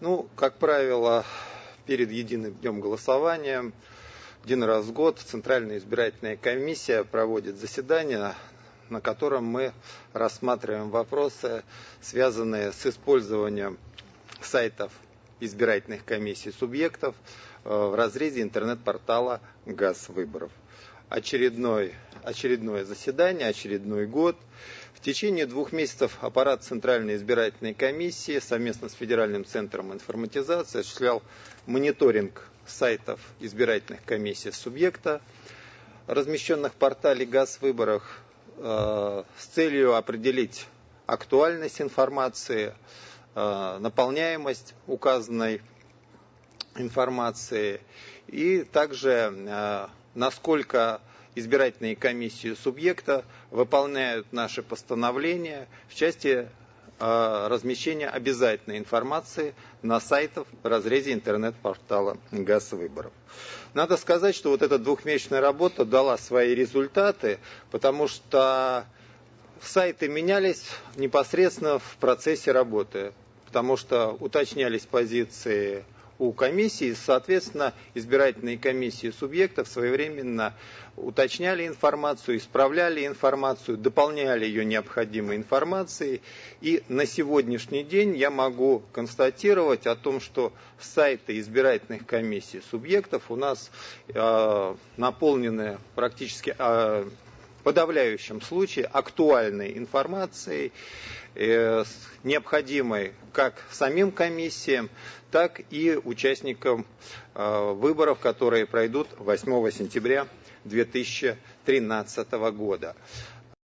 Ну, как правило, перед единым днем голосования один раз в год Центральная избирательная комиссия проводит заседание, на котором мы рассматриваем вопросы, связанные с использованием сайтов избирательных комиссий субъектов э, в разрезе интернет-портала «Газ выборов». Очередной, очередное заседание, очередной год. В течение двух месяцев аппарат Центральной избирательной комиссии совместно с Федеральным центром информатизации осуществлял мониторинг сайтов избирательных комиссий субъекта, размещенных в портале «Газ выборах» э, с целью определить актуальность информации, э, наполняемость указанной информации и также э, насколько избирательные комиссии субъекта выполняют наши постановления в части э, размещения обязательной информации на сайтах в разрезе интернет-портала ГАЗ выборов. Надо сказать, что вот эта двухмесячная работа дала свои результаты, потому что сайты менялись непосредственно в процессе работы, потому что уточнялись позиции у комиссии, соответственно, избирательные комиссии субъектов своевременно уточняли информацию, исправляли информацию, дополняли ее необходимой информацией. И на сегодняшний день я могу констатировать о том, что сайты избирательных комиссий субъектов у нас э, наполнены практически э, подавляющем случае актуальной информацией, э, необходимой как самим комиссиям, так и участникам э, выборов, которые пройдут 8 сентября 2013 года.